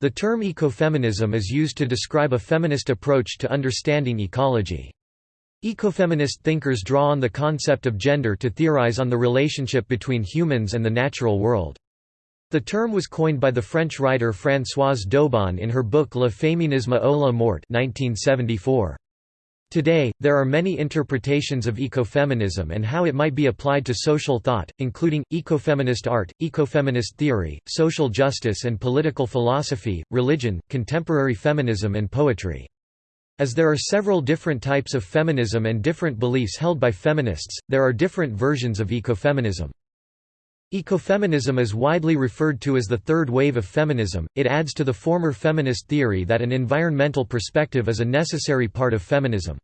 The term ecofeminism is used to describe a feminist approach to understanding ecology. Ecofeminist thinkers draw on the concept of gender to theorize on the relationship between humans and the natural world. The term was coined by the French writer Françoise d'Eaubonne in her book Le féminisme ou la mort 1974. Today, there are many interpretations of ecofeminism and how it might be applied to social thought, including, ecofeminist art, ecofeminist theory, social justice and political philosophy, religion, contemporary feminism and poetry. As there are several different types of feminism and different beliefs held by feminists, there are different versions of ecofeminism. Ecofeminism is widely referred to as the third wave of feminism, it adds to the former feminist theory that an environmental perspective is a necessary part of feminism.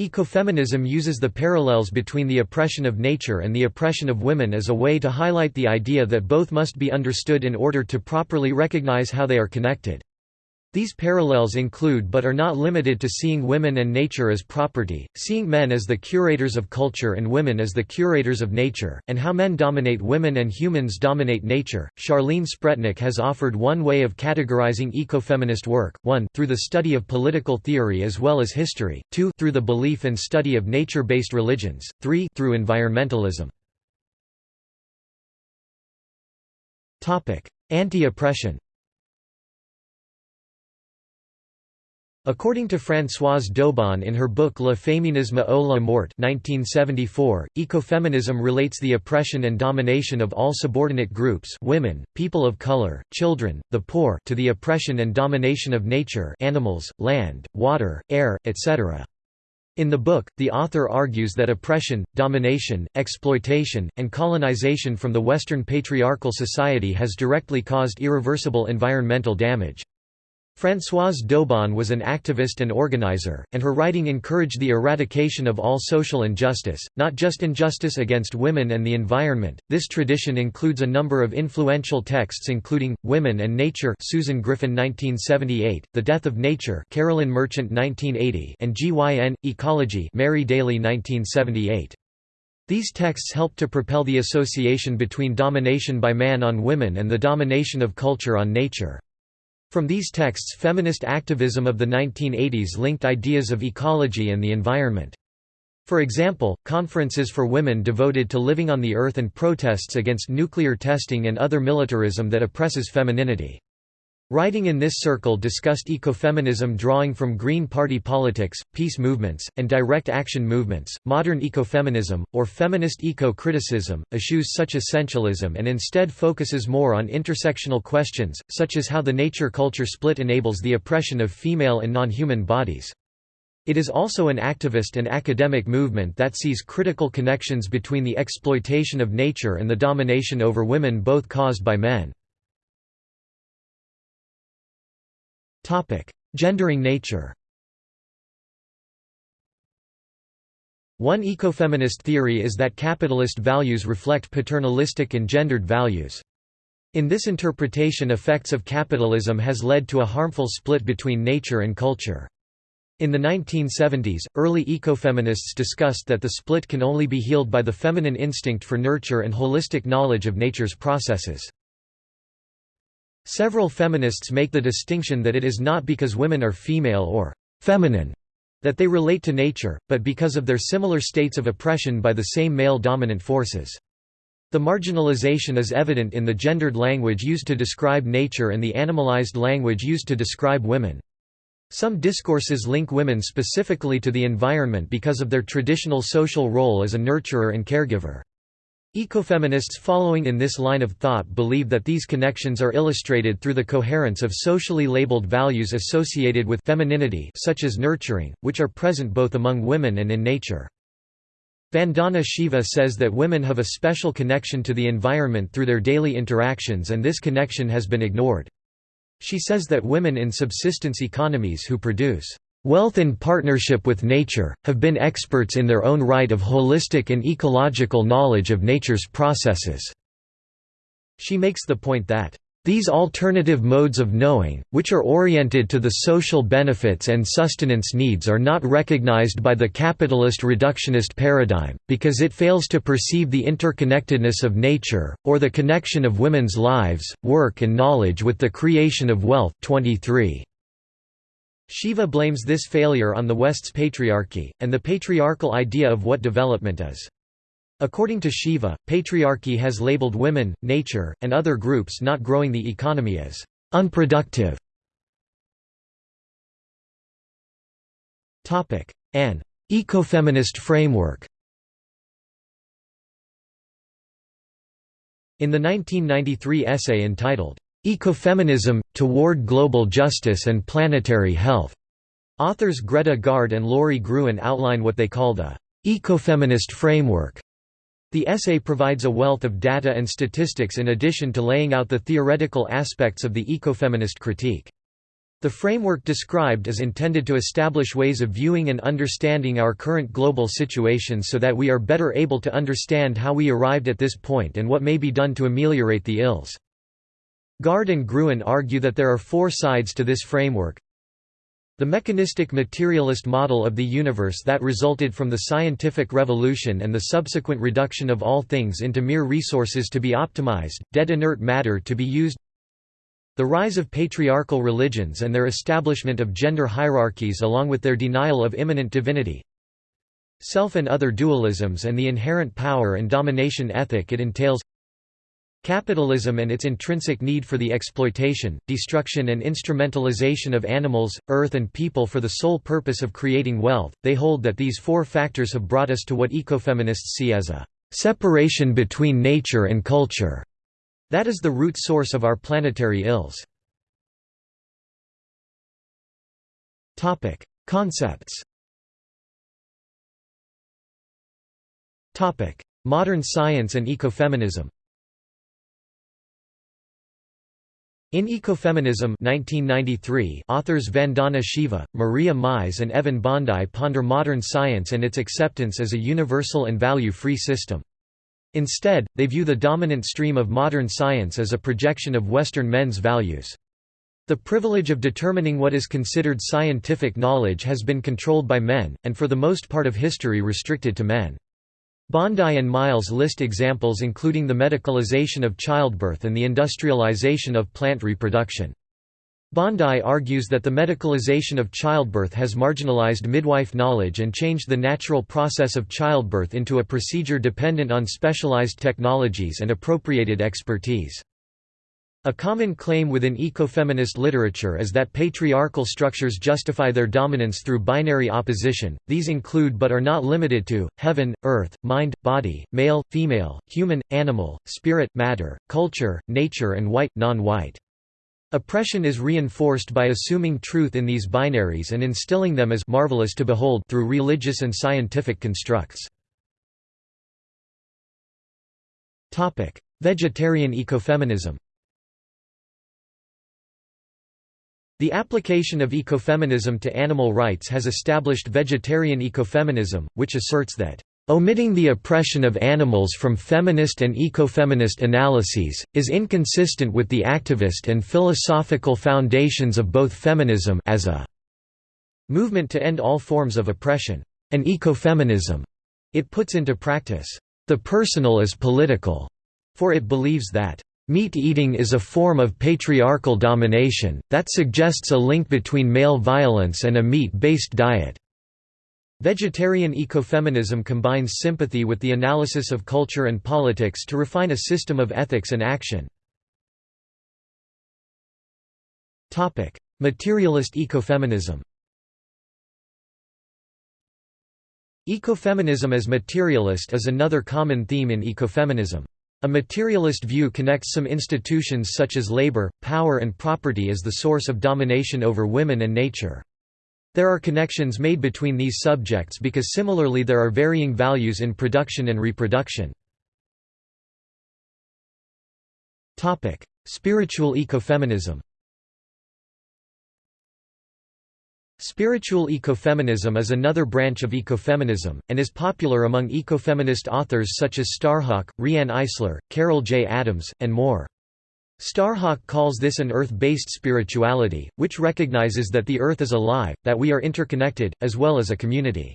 Ecofeminism uses the parallels between the oppression of nature and the oppression of women as a way to highlight the idea that both must be understood in order to properly recognize how they are connected. These parallels include but are not limited to seeing women and nature as property, seeing men as the curators of culture and women as the curators of nature, and how men dominate women and humans dominate nature. Charlene Spretnak has offered one way of categorizing ecofeminist work: 1 through the study of political theory as well as history, 2 through the belief and study of nature-based religions, 3 through environmentalism. Anti-oppression. According to Françoise d'Eaubonne in her book Le féminisme ou la mort 1974, ecofeminism relates the oppression and domination of all subordinate groups women, people of color, children, the poor to the oppression and domination of nature animals, land, water, air, etc. In the book, the author argues that oppression, domination, exploitation, and colonization from the Western patriarchal society has directly caused irreversible environmental damage. Françoise d'Eaubonne was an activist and organizer, and her writing encouraged the eradication of all social injustice, not just injustice against women and the environment. This tradition includes a number of influential texts including Women and Nature, Susan Griffin 1978, The Death of Nature, Carolyn Merchant 1980, and GYN Ecology, Mary Daly 1978. These texts helped to propel the association between domination by man on women and the domination of culture on nature. From these texts feminist activism of the 1980s linked ideas of ecology and the environment. For example, conferences for women devoted to living on the earth and protests against nuclear testing and other militarism that oppresses femininity. Writing in this circle discussed ecofeminism drawing from Green Party politics, peace movements, and direct action movements, modern ecofeminism, or feminist eco-criticism, eschews such essentialism and instead focuses more on intersectional questions, such as how the nature-culture split enables the oppression of female and non-human bodies. It is also an activist and academic movement that sees critical connections between the exploitation of nature and the domination over women both caused by men. Gendering nature One ecofeminist theory is that capitalist values reflect paternalistic and gendered values. In this interpretation effects of capitalism has led to a harmful split between nature and culture. In the 1970s, early ecofeminists discussed that the split can only be healed by the feminine instinct for nurture and holistic knowledge of nature's processes. Several feminists make the distinction that it is not because women are female or feminine that they relate to nature, but because of their similar states of oppression by the same male-dominant forces. The marginalization is evident in the gendered language used to describe nature and the animalized language used to describe women. Some discourses link women specifically to the environment because of their traditional social role as a nurturer and caregiver. Ecofeminists following in this line of thought believe that these connections are illustrated through the coherence of socially labeled values associated with femininity such as nurturing, which are present both among women and in nature. Vandana Shiva says that women have a special connection to the environment through their daily interactions and this connection has been ignored. She says that women in subsistence economies who produce wealth in partnership with nature, have been experts in their own right of holistic and ecological knowledge of nature's processes." She makes the point that, These alternative modes of knowing, which are oriented to the social benefits and sustenance needs are not recognized by the capitalist reductionist paradigm, because it fails to perceive the interconnectedness of nature, or the connection of women's lives, work and knowledge with the creation of wealth. 23. Shiva blames this failure on the West's patriarchy, and the patriarchal idea of what development is. According to Shiva, patriarchy has labeled women, nature, and other groups not growing the economy as unproductive. An ecofeminist framework In the 1993 essay entitled, Ecofeminism, Toward Global Justice and Planetary Health, authors Greta Gaard and Lori Gruen outline what they call the ecofeminist framework the essay provides a wealth of data and statistics in addition to laying out the theoretical aspects of the ecofeminist critique. The framework described is intended to establish ways of viewing and understanding our current global situation so that we are better able to understand how we arrived at this point and what may be done to ameliorate the ills. Gaard and Gruen argue that there are four sides to this framework, the mechanistic materialist model of the universe that resulted from the scientific revolution and the subsequent reduction of all things into mere resources to be optimized, dead inert matter to be used. The rise of patriarchal religions and their establishment of gender hierarchies along with their denial of immanent divinity. Self and other dualisms and the inherent power and domination ethic it entails Capitalism and its intrinsic need for the exploitation, destruction and instrumentalization of animals, earth and people for the sole purpose of creating wealth, they hold that these four factors have brought us to what ecofeminists see as a separation between nature and culture. That is the root source of our planetary ills. Concepts Modern science and ecofeminism In Ecofeminism 1993, authors Vandana Shiva, Maria Mies and Evan Bondi ponder modern science and its acceptance as a universal and value-free system. Instead, they view the dominant stream of modern science as a projection of Western men's values. The privilege of determining what is considered scientific knowledge has been controlled by men, and for the most part of history restricted to men. Bondi and Mies list examples including the medicalization of childbirth and the industrialization of plant reproduction. Bondi argues that the medicalization of childbirth has marginalized midwife knowledge and changed the natural process of childbirth into a procedure dependent on specialized technologies and appropriated expertise. A common claim within ecofeminist literature is that patriarchal structures justify their dominance through binary opposition, these include but are not limited to, heaven, earth, mind, body, male, female, human, animal, spirit, matter, culture, nature and white, non-white. Oppression is reinforced by assuming truth in these binaries and instilling them as marvelous to behold through religious and scientific constructs. Vegetarian ecofeminism The application of ecofeminism to animal rights has established vegetarian ecofeminism, which asserts that Omitting the oppression of animals from feminist and ecofeminist analyses, is inconsistent with the activist and philosophical foundations of both feminism as a movement to end all forms of oppression, and ecofeminism. It puts into practice, the personal is political, for it believes that Meat eating is a form of patriarchal domination, that suggests a link between male violence and a meat-based diet. Vegetarian ecofeminism combines sympathy with the analysis of culture and politics to refine a system of ethics and action. Materialist ecofeminism Ecofeminism as materialist is another common theme in ecofeminism. A materialist view connects some institutions such as labor, power and property as the source of domination over women and nature. There are connections made between these subjects because similarly there are varying values in production and reproduction. Spiritual ecofeminism Spiritual ecofeminism is another branch of ecofeminism, and is popular among ecofeminist authors such as Starhawk, Riane Eisler, Carol J. Adams, and more. Starhawk calls this an Earth-based spirituality, which recognizes that the Earth is alive, that we are interconnected, as well as a community.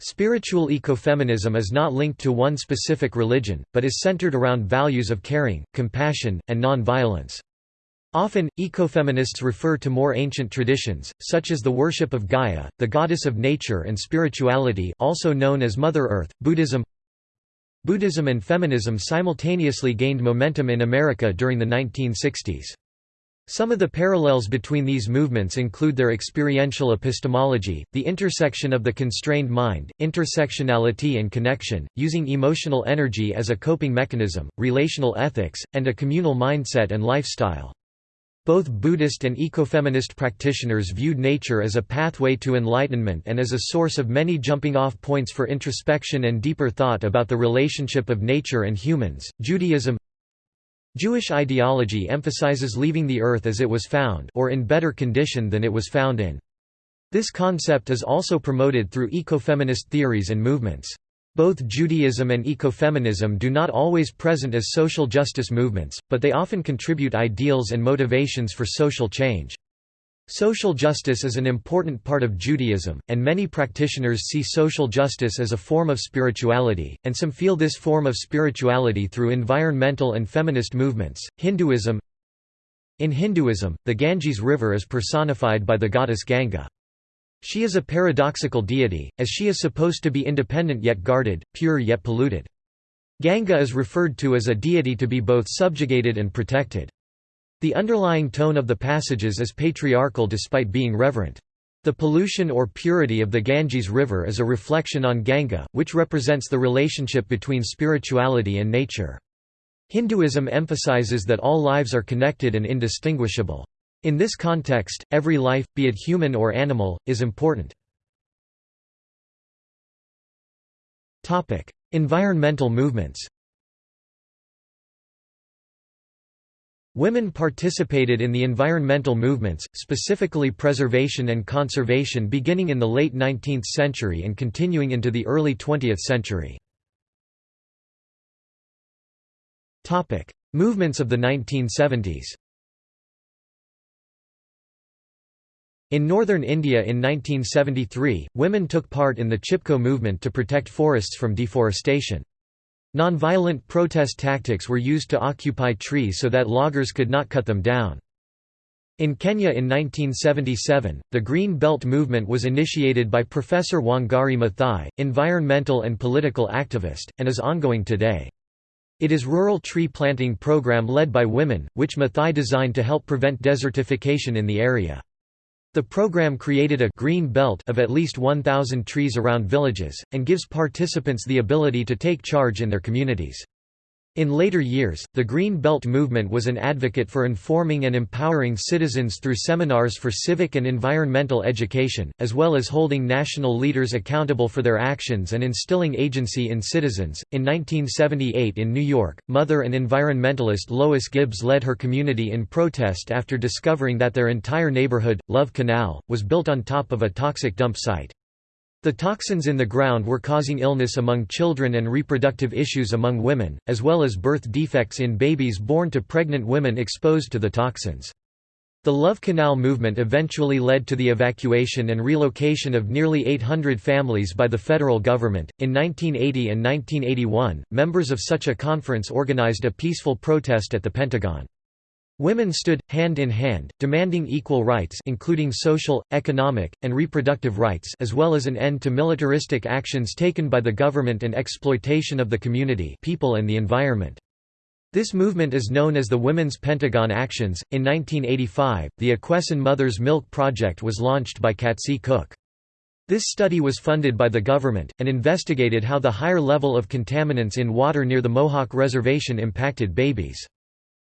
Spiritual ecofeminism is not linked to one specific religion, but is centered around values of caring, compassion, and non-violence. Often, ecofeminists refer to more ancient traditions, such as the worship of Gaia, the goddess of nature and spirituality also known as Mother Earth, Buddhism Buddhism and feminism simultaneously gained momentum in America during the 1960s. Some of the parallels between these movements include their experiential epistemology, the intersection of the constrained mind, intersectionality and connection, using emotional energy as a coping mechanism, relational ethics, and a communal mindset and lifestyle. Both Buddhist and ecofeminist practitioners viewed nature as a pathway to enlightenment and as a source of many jumping-off points for introspection and deeper thought about the relationship of nature and humans. Judaism Jewish ideology emphasizes leaving the earth as it was found or in better condition than it was found in. This concept is also promoted through ecofeminist theories and movements. Both Judaism and ecofeminism do not always present as social justice movements, but they often contribute ideals and motivations for social change. Social justice is an important part of Judaism, and many practitioners see social justice as a form of spirituality, and some feel this form of spirituality through environmental and feminist movements. Hinduism In Hinduism, the Ganges River is personified by the goddess Ganga. She is a paradoxical deity, as she is supposed to be independent yet guarded, pure yet polluted. Ganga is referred to as a deity to be both subjugated and protected. The underlying tone of the passages is patriarchal despite being reverent. The pollution or purity of the Ganges River is a reflection on Ganga, which represents the relationship between spirituality and nature. Hinduism emphasizes that all lives are connected and indistinguishable. In this context, every life, be it human or animal, is important. environmental movements Women participated in the environmental movements, specifically preservation and conservation beginning in the late 19th century and continuing into the early 20th century. Movements of the 1970s In northern India in 1973, women took part in the Chipko movement to protect forests from deforestation. Nonviolent protest tactics were used to occupy trees so that loggers could not cut them down. In Kenya in 1977, the Green Belt movement was initiated by Professor Wangari Maathai, environmental and political activist, and is ongoing today. It is a rural tree planting program led by women, which Maathai designed to help prevent desertification in the area. The program created a green belt of at least 1,000 trees around villages, and gives participants the ability to take charge in their communities. In later years, the Green Belt movement was an advocate for informing and empowering citizens through seminars for civic and environmental education, as well as holding national leaders accountable for their actions and instilling agency in citizens. In 1978 in New York, mother and environmentalist Lois Gibbs led her community in protest after discovering that their entire neighborhood, Love Canal, was built on top of a toxic dump site. The toxins in the ground were causing illness among children and reproductive issues among women, as well as birth defects in babies born to pregnant women exposed to the toxins. The Love Canal movement eventually led to the evacuation and relocation of nearly 800 families by the federal government. In 1980 and 1981, members of such a conference organized a peaceful protest at the Pentagon. Women stood, hand in hand, demanding equal rights including social, economic, and reproductive rights as well as an end to militaristic actions taken by the government and exploitation of the community people and the environment. This movement is known as the Women's Pentagon Actions. In 1985, the Akwesasne Mother's Milk Project was launched by Katsi Cook. This study was funded by the government, and investigated how the higher level of contaminants in water near the Mohawk Reservation impacted babies.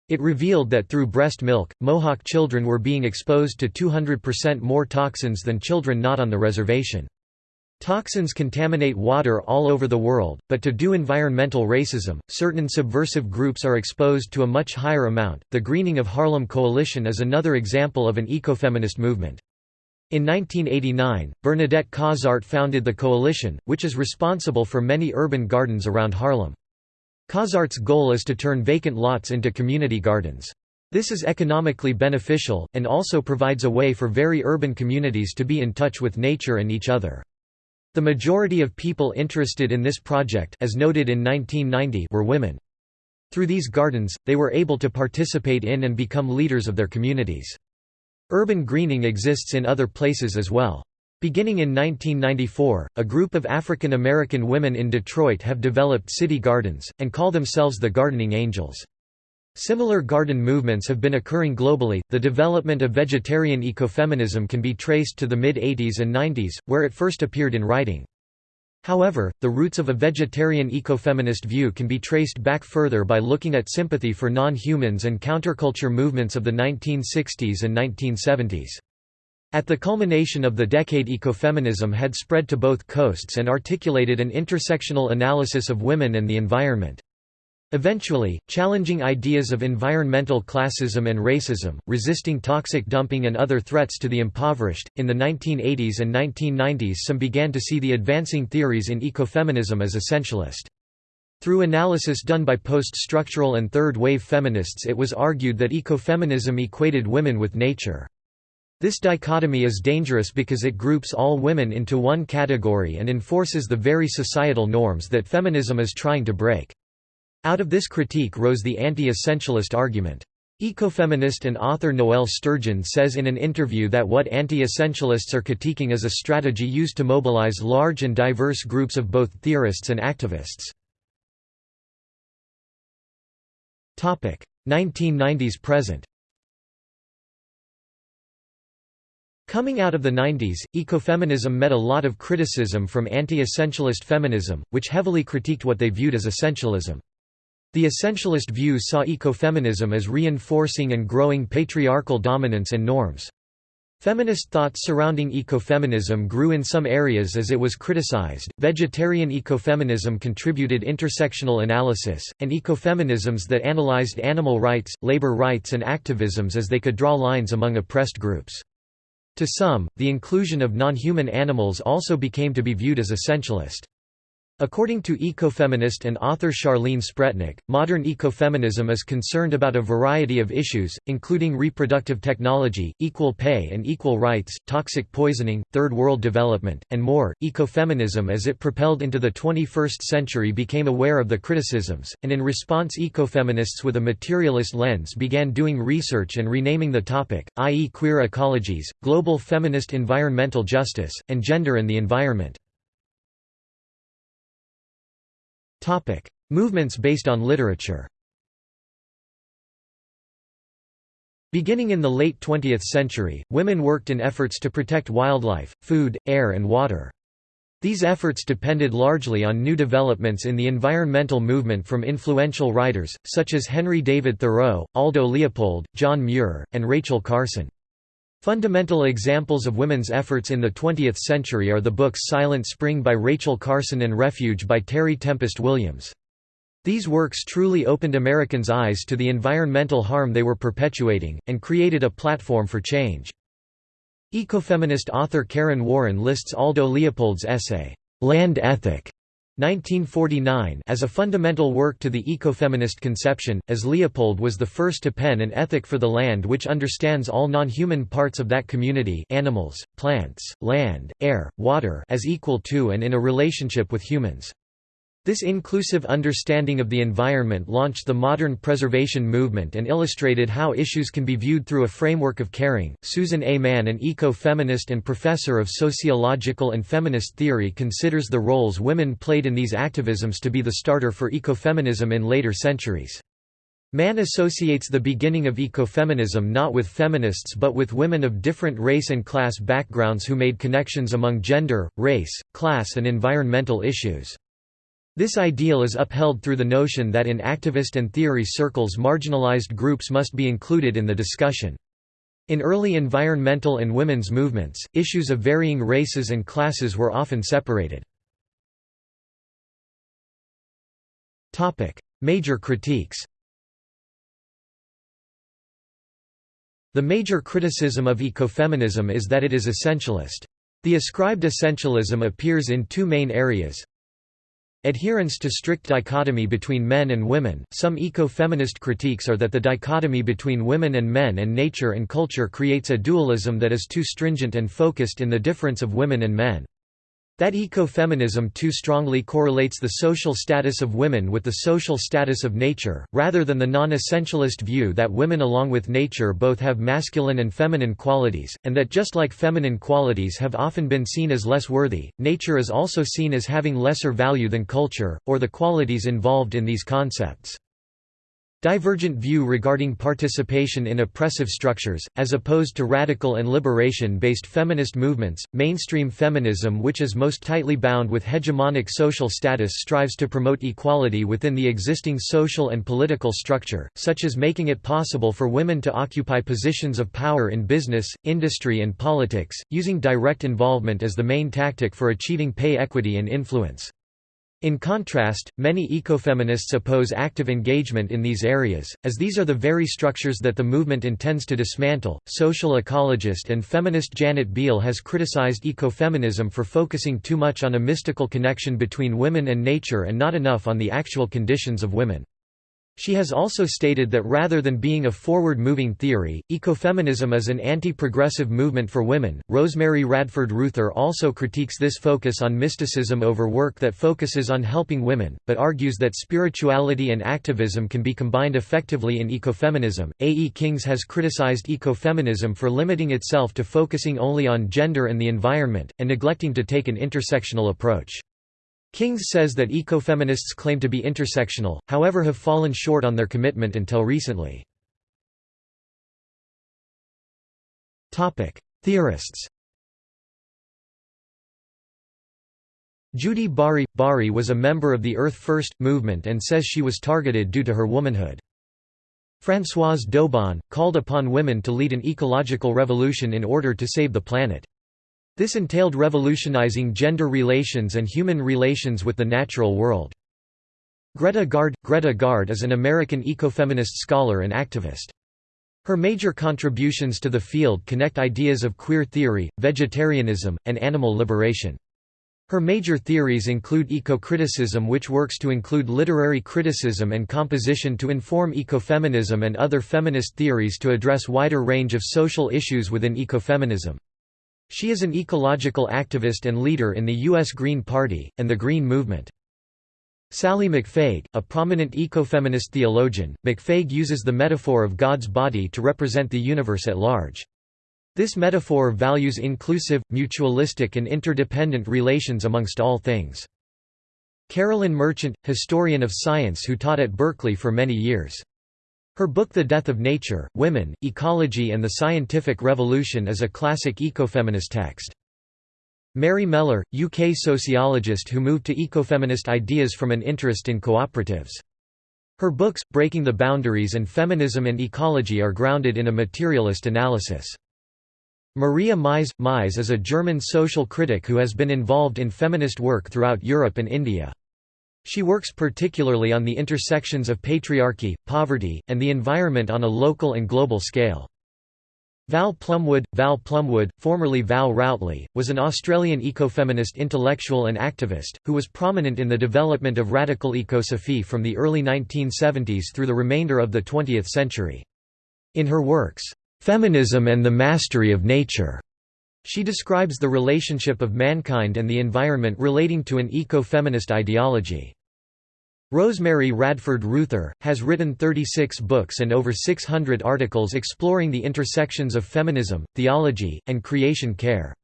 It revealed that through breast milk, Mohawk children were being exposed to 200% more toxins than children not on the reservation. Toxins contaminate water all over the world, but to do environmental racism, certain subversive groups are exposed to a much higher amount. The Greening of Harlem Coalition is another example of an ecofeminist movement. In 1989, Bernadette Cozart founded the coalition, which is responsible for many urban gardens around Harlem. Cozart's goal is to turn vacant lots into community gardens. This is economically beneficial, and also provides a way for very urban communities to be in touch with nature and each other. The majority of people interested in this project as noted in 1990 were women. Through these gardens, they were able to participate in and become leaders of their communities. Urban greening exists in other places as well. Beginning in 1994, a group of African American women in Detroit have developed city gardens, and call themselves the Gardening Angels. Similar garden movements have been occurring globally. The development of vegetarian ecofeminism can be traced to the mid 80s and 90s, where it first appeared in writing. However, the roots of a vegetarian ecofeminist view can be traced back further by looking at sympathy for non-humans and counterculture movements of the 1960s and 1970s. At the culmination of the decade ecofeminism had spread to both coasts and articulated an intersectional analysis of women and the environment. Eventually, challenging ideas of environmental classism and racism, resisting toxic dumping and other threats to the impoverished, in the 1980s and 1990s some began to see the advancing theories in ecofeminism as essentialist. Through analysis done by post-structural and third-wave feminists it was argued that ecofeminism equated women with nature. This dichotomy is dangerous because it groups all women into one category and enforces the very societal norms that feminism is trying to break. Out of this critique rose the anti-essentialist argument. Ecofeminist and author Noel Sturgeon says in an interview that what anti-essentialists are critiquing is a strategy used to mobilize large and diverse groups of both theorists and activists. 1990s present Coming out of the 90s, ecofeminism met a lot of criticism from anti-essentialist feminism, which heavily critiqued what they viewed as essentialism. The essentialist view saw ecofeminism as reinforcing and growing patriarchal dominance and norms. Feminist thoughts surrounding ecofeminism grew in some areas as it was criticized. Vegetarian ecofeminism contributed intersectional analysis, and ecofeminisms that analyzed animal rights, labor rights, and activisms as they could draw lines among oppressed groups. To some, the inclusion of non-human animals also became to be viewed as essentialist. According to ecofeminist and author Charlene Spretnak, modern ecofeminism is concerned about a variety of issues, including reproductive technology, equal pay and equal rights, toxic poisoning, third world development, and more. Ecofeminism as it propelled into the 21st century became aware of the criticisms, and in response ecofeminists with a materialist lens began doing research and renaming the topic, i.e. queer ecologies, global feminist environmental justice, and gender and the environment. Movements based on literature. Beginning in the late 20th century, women worked in efforts to protect wildlife, food, air and water. These efforts depended largely on new developments in the environmental movement from influential writers, such as Henry David Thoreau, Aldo Leopold, John Muir, and Rachel Carson. Fundamental examples of women's efforts in the 20th century are the books Silent Spring by Rachel Carson and Refuge by Terry Tempest Williams. These works truly opened Americans' eyes to the environmental harm they were perpetuating, and created a platform for change. Ecofeminist author Karen Warren lists Aldo Leopold's essay, Land Ethic, 1949 as a fundamental work to the ecofeminist conception, as Leopold was the first to pen an ethic for the land which understands all non-human parts of that community animals, plants, land, air, water as equal to and in a relationship with humans. This inclusive understanding of the environment launched the modern preservation movement and illustrated how issues can be viewed through a framework of caring. Susan A. Mann, an eco feminist and professor of sociological and feminist theory, considers the roles women played in these activisms to be the starter for ecofeminism in later centuries. Mann associates the beginning of ecofeminism not with feminists but with women of different race and class backgrounds who made connections among gender, race, class, and environmental issues. This ideal is upheld through the notion that in activist and theory circles marginalized groups must be included in the discussion. In early environmental and women's movements, issues of varying races and classes were often separated. Major critiques The major criticism of ecofeminism is that it is essentialist. The ascribed essentialism appears in two main areas Adherence to strict dichotomy between men and women. Some eco-feminist critiques are that the dichotomy between women and men and nature and culture creates a dualism that is too stringent and focused in the difference of women and men. That ecofeminism too strongly correlates the social status of women with the social status of nature, rather than the non-essentialist view that women along with nature both have masculine and feminine qualities, and that just like feminine qualities have often been seen as less worthy, nature is also seen as having lesser value than culture, or the qualities involved in these concepts. Divergent view regarding participation in oppressive structures, as opposed to radical and liberation-based feminist movements, mainstream feminism which is most tightly bound with hegemonic social status strives to promote equality within the existing social and political structure, such as making it possible for women to occupy positions of power in business, industry and politics, using direct involvement as the main tactic for achieving pay equity and influence. In contrast, many ecofeminists oppose active engagement in these areas, as these are the very structures that the movement intends to dismantle. Social ecologist and feminist Janet Biehl has criticized ecofeminism for focusing too much on a mystical connection between women and nature and not enough on the actual conditions of women. She has also stated that rather than being a forward-moving theory, ecofeminism is an anti-progressive movement for women. Rosemary Radford Ruether also critiques this focus on mysticism over work that focuses on helping women, but argues that spirituality and activism can be combined effectively in ecofeminism. A. E. Kings has criticized ecofeminism for limiting itself to focusing only on gender and the environment, and neglecting to take an intersectional approach. Kings says that ecofeminists claim to be intersectional, however have fallen short on their commitment until recently. Theorists Judy Bari – Bari was a member of the Earth First! movement and says she was targeted due to her womanhood. Françoise d'Eaubonne, called upon women to lead an ecological revolution in order to save the planet. This entailed revolutionizing gender relations and human relations with the natural world. Greta Gaard – Greta Gaard is an American ecofeminist scholar and activist. Her major contributions to the field connect ideas of queer theory, vegetarianism, and animal liberation. Her major theories include eco-criticism which works to include literary criticism and composition to inform ecofeminism and other feminist theories to address wider range of social issues within ecofeminism. She is an ecological activist and leader in the U.S. Green Party, and the Green Movement. Sallie McFague, a prominent ecofeminist theologian, McFague uses the metaphor of God's body to represent the universe at large. This metaphor values inclusive, mutualistic and interdependent relations amongst all things. Carolyn Merchant, historian of science who taught at Berkeley for many years. Her book The Death of Nature, Women, Ecology and the Scientific Revolution is a classic ecofeminist text. Mary Mellor, UK sociologist who moved to ecofeminist ideas from an interest in cooperatives. Her books, Breaking the Boundaries and Feminism and Ecology are grounded in a materialist analysis. Maria Mies Mies is a German social critic who has been involved in feminist work throughout Europe and India. She works particularly on the intersections of patriarchy, poverty, and the environment on a local and global scale. Val Plumwood Val Plumwood, formerly Val Routley, was an Australian ecofeminist intellectual and activist, who was prominent in the development of radical ecosophy from the early 1970s through the remainder of the 20th century. In her works, "'Feminism and the Mastery of Nature' She describes the relationship of mankind and the environment relating to an eco-feminist ideology. Rosemary Radford Ruether, has written 36 books and over 600 articles exploring the intersections of feminism, theology, and creation care.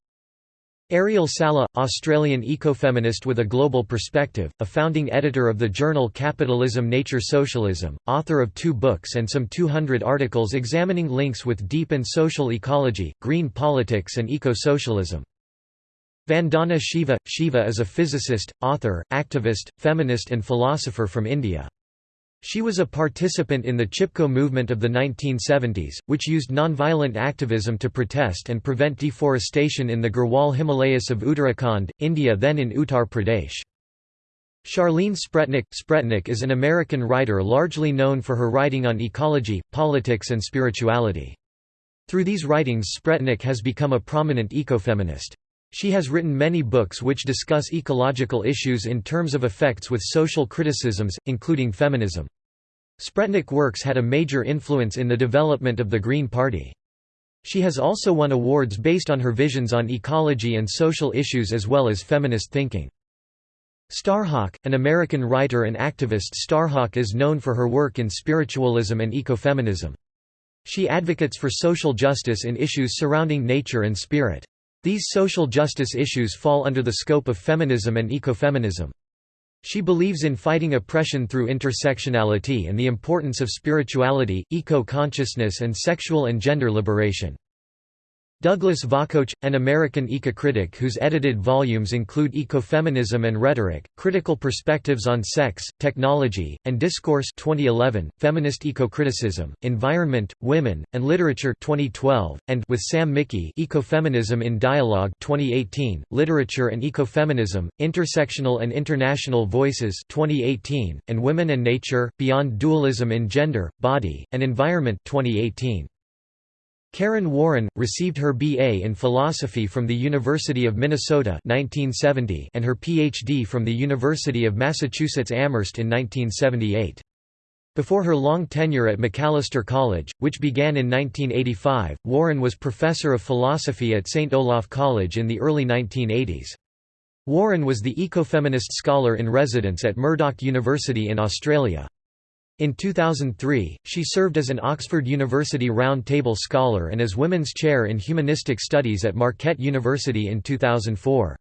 Ariel Salleh, Australian ecofeminist with a global perspective, a founding editor of the journal Capitalism Nature Socialism, author of two books and some 200 articles examining links with deep and social ecology, green politics and eco-socialism. Vandana Shiva – Shiva is a physicist, author, activist, feminist and philosopher from India. She was a participant in the Chipko movement of the 1970s, which used nonviolent activism to protest and prevent deforestation in the Garhwal Himalayas of Uttarakhand, India then in Uttar Pradesh. Charlene Spretnak Spretnak is an American writer largely known for her writing on ecology, politics and spirituality. Through these writings Spretnak has become a prominent ecofeminist. She has written many books which discuss ecological issues in terms of effects with social criticisms, including feminism. Spretnak works had a major influence in the development of the Green Party. She has also won awards based on her visions on ecology and social issues as well as feminist thinking. Starhawk, an American writer and activist Starhawk is known for her work in spiritualism and ecofeminism. She advocates for social justice in issues surrounding nature and spirit. These social justice issues fall under the scope of feminism and ecofeminism. She believes in fighting oppression through intersectionality and the importance of spirituality, eco-consciousness and sexual and gender liberation. Douglas Vakoch, an American eco-critic whose edited volumes include Ecofeminism and Rhetoric, Critical Perspectives on Sex, Technology, and Discourse 2011, Feminist Eco-Criticism, Environment, Women, and Literature 2012, and with Sam Mickey Ecofeminism in Dialogue 2018, Literature and Ecofeminism, Intersectional and International Voices 2018, and Women and Nature, Beyond Dualism in Gender, Body, and Environment 2018. Karen Warren, received her B.A. in philosophy from the University of Minnesota 1970 and her Ph.D. from the University of Massachusetts Amherst in 1978. Before her long tenure at Macalester College, which began in 1985, Warren was professor of philosophy at St. Olaf College in the early 1980s. Warren was the ecofeminist scholar in residence at Murdoch University in Australia. In 2003, she served as an Oxford University Round Table Scholar and as Women's Chair in Humanistic Studies at Marquette University in 2004.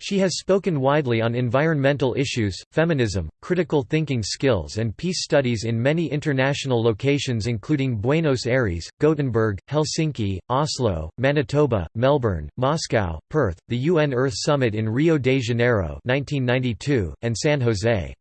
She has spoken widely on environmental issues, feminism, critical thinking skills and peace studies in many international locations including Buenos Aires, Gothenburg, Helsinki, Oslo, Manitoba, Melbourne, Moscow, Perth, the UN Earth Summit in Rio de Janeiro 1992, and San Jose.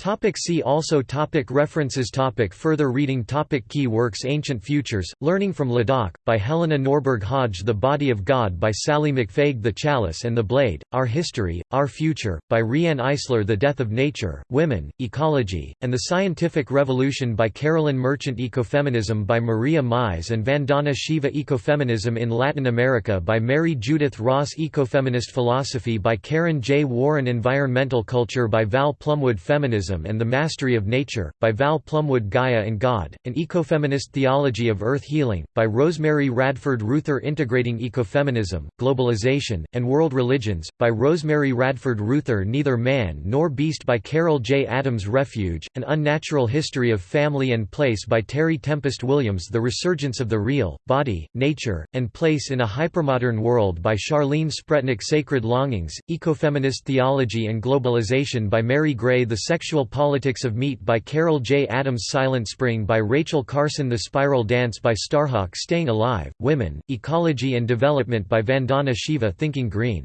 Topic see also topic References topic Further reading topic Key works Ancient Futures, Learning from Ladakh, by Helena Norberg Hodge The Body of God by Sallie McFague The Chalice and the Blade, Our History, Our Future, by Riane Eisler The Death of Nature, Women, Ecology, and the Scientific Revolution by Carolyn Merchant Ecofeminism by Maria Mies and Vandana Shiva Ecofeminism in Latin America by Mary Judith Ross Ecofeminist Philosophy by Karen J. Warren Environmental Culture by Val Plumwood Feminism and the Mastery of Nature, by Val Plumwood Gaia and God, An Ecofeminist Theology of Earth Healing, by Rosemary Radford Ruether Integrating Ecofeminism, Globalization, and World Religions, by Rosemary Radford Ruether Neither Man Nor Beast by Carol J. Adams Refuge, An Unnatural History of Family and Place by Terry Tempest Williams The Resurgence of the Real, Body, Nature, and Place in a Hypermodern World by Charlene Spretnak Sacred Longings, Ecofeminist Theology and Globalization by Mary Grey The Sexual Politics of Meat by Carol J. Adams Silent Spring by Rachel Carson The Spiral Dance by Starhawk Staying Alive, Women, Ecology and Development by Vandana Shiva Thinking Green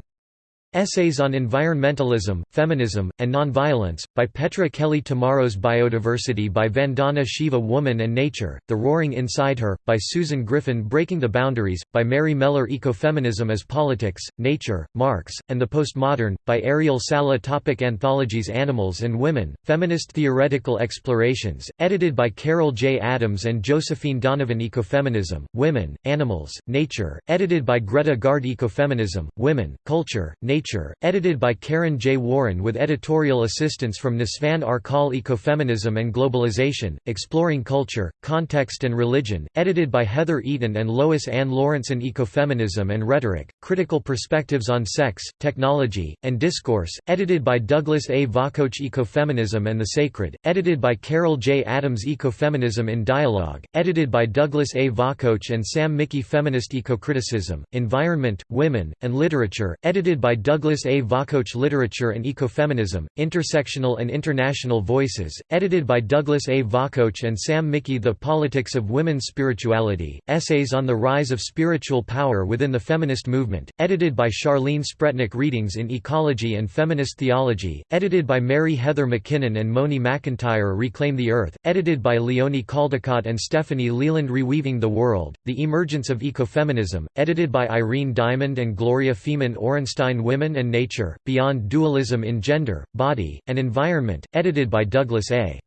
Essays on Environmentalism, Feminism, and Nonviolence, by Petra Kelly Tomorrow's Biodiversity by Vandana Shiva Woman and Nature, The Roaring Inside Her, by Susan Griffin Breaking the Boundaries, by Mary Mellor Ecofeminism as Politics, Nature, Marx, and the Postmodern, by Ariel Salleh Topic Anthologies Animals and Women, Feminist Theoretical Explorations, edited by Carol J. Adams and Josephine Donovan Ecofeminism, Women, Animals, Nature, edited by Greta Gaard Ecofeminism, Women, Culture, Nature Nature, edited by Karen J. Warren with editorial assistance from Nisvan Arkal Ecofeminism and Globalization, Exploring Culture, Context and Religion, edited by Heather Eaton and Lois Ann Lorentzen Ecofeminism and Rhetoric, Critical Perspectives on Sex, Technology, and Discourse, edited by Douglas A. Vakoch Ecofeminism and the Sacred, edited by Carol J. Adams Ecofeminism in Dialogue, edited by Douglas A. Vakoch and Sam Mickey Feminist Ecocriticism, Environment, Women, and Literature, edited by Douglas A. Vakoch Literature and Ecofeminism, Intersectional and International Voices, edited by Douglas A. Vakoch and Sam Mickey The Politics of Women's Spirituality, Essays on the Rise of Spiritual Power Within the Feminist Movement, edited by Charlene Spretnak Readings in Ecology and Feminist Theology, edited by Mary Heather McKinnon and Moni McIntyre Reclaim the Earth, edited by Leonie Caldecott and Stephanie Leland Reweaving the World, The Emergence of Ecofeminism, edited by Irene Diamond and Gloria Feman Orenstein Women and Nature, Beyond Dualism in Gender, Body, and Environment, edited by Douglas A.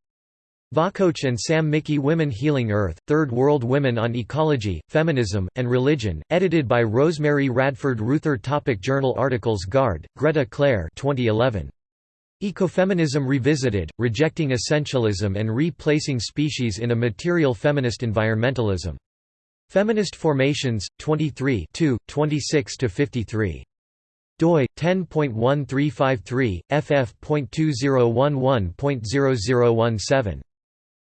Vakoch and Sam Mickey Women Healing Earth, Third World Women on Ecology, Feminism, and Religion, edited by Rosemary Radford Ruether Topic Journal articles Gaard, Greta Claire 2011. Ecofeminism Revisited, Rejecting Essentialism and Replacing Species in a Material Feminist Environmentalism. Feminist Formations, 23 26–53 doi 10.1353 ff.2011.0017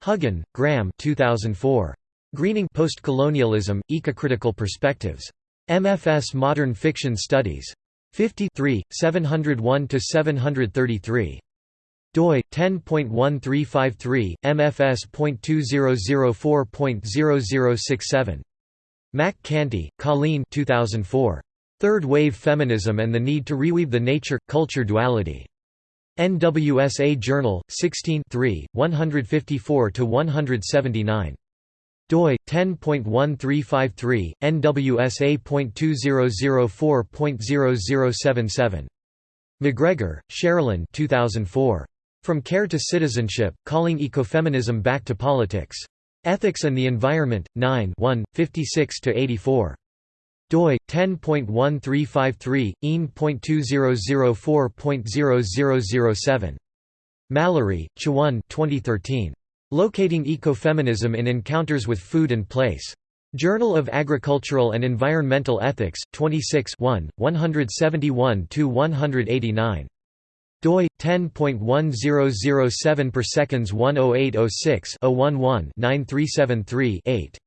Huggan, Graham 2004. Greening Postcolonialism, Ecocritical Perspectives. MFS Modern Fiction Studies. 53, 701–733. doi 10.1353 mfs.2004.0067 Mack Canty, Colleen 2004 Third Wave Feminism and the Need to Reweave the Nature-Culture Duality. NWSA Journal, 16 154–179. doi 10.1353 nwsa.2004.0077 MacGregor, Sherilyn 2004 From Care to Citizenship Calling Ecofeminism Back to Politics. Ethics and the Environment 9 1 56 84 doi 10.1353 een.2004.0007 Mallory, Chaone 2013. Locating Ecofeminism in Encounters with Food and Place. Journal of Agricultural and Environmental Ethics, 26 171–189. doi 10.1007 per seconds 10806 011 9373 8.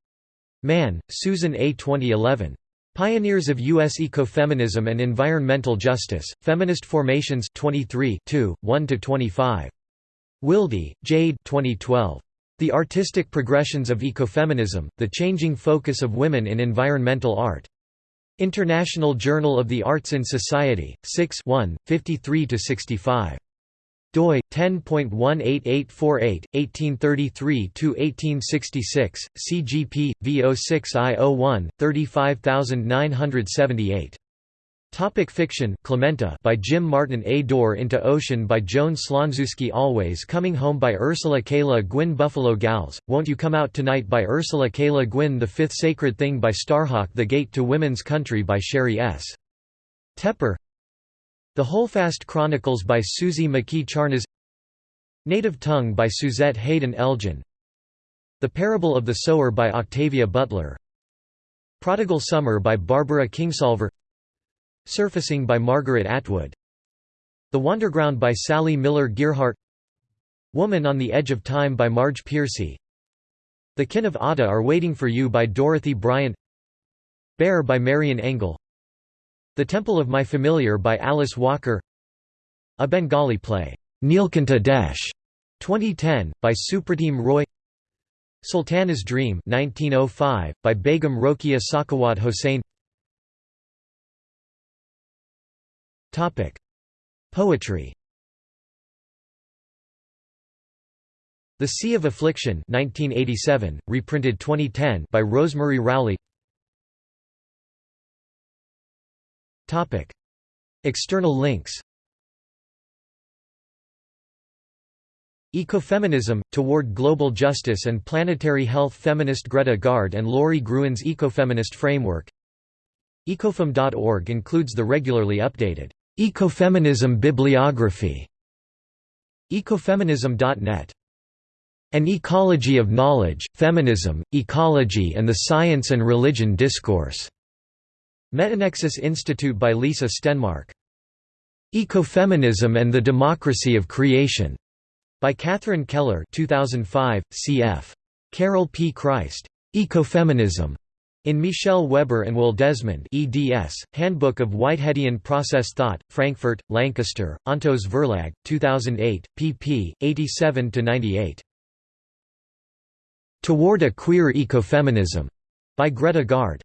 Mann, Susan A. 2011. Pioneers of U.S. Ecofeminism and Environmental Justice, Feminist Formations 23 1–25. Wilde, Jade 2012. The Artistic Progressions of Ecofeminism, The Changing Focus of Women in Environmental Art. International Journal of the Arts and Society, 6 53–65 doi 10.18848 1833 1866 cgp v06i01 35978 Topic fiction Clementa by Jim Martin A Door into Ocean by Joan Slonczewski Always Coming Home by Ursula K. Le Guin Buffalo Gals, Won't You Come Out Tonight by Ursula K. Le Guin The Fifth Sacred Thing by Starhawk The Gate to Women's Country by Sheri S. Tepper the Holdfast Chronicles by Suzy McKee Charnas Native Tongue by Suzette Haden Elgin The Parable of the Sower by Octavia Butler Prodigal Summer by Barbara Kingsolver Surfacing by Margaret Atwood The Wanderground by Sally Miller Gearhart Woman on the Edge of Time by Marge Piercy The Kin of Ata Are Waiting for You by Dorothy Bryant Bear by Marian Engel the Temple of My Familiar by Alice Walker. A Bengali play, Neelkanta Desh, 2010, by Supratim Roy. Sultana's Dream 1905, by Begum Rokeya Sakhawat Hossain. Poetry. The Sea of Affliction 1987, reprinted 2010 by Rosemary Rowley External links. Ecofeminism, Toward Global Justice and Planetary Health Feminist Greta Gaard and Lori Gruen's Ecofeminist Framework. Ecofem.org includes the regularly updated Ecofeminism bibliography. Ecofeminism.net An Ecology of Knowledge, Feminism, Ecology and the Science and Religion Discourse Metanexus Institute by Lisa Stenmark. Ecofeminism and the Democracy of Creation, by Catherine Keller 2005, cf. Carol P. Christ. Ecofeminism. In Michelle Weber and Will Desmond eds, Handbook of Whiteheadian Process Thought, Frankfurt, Lancaster, Ontos Verlag, 2008, pp. 87–98. Toward a Queer Ecofeminism, by Greta Gaard.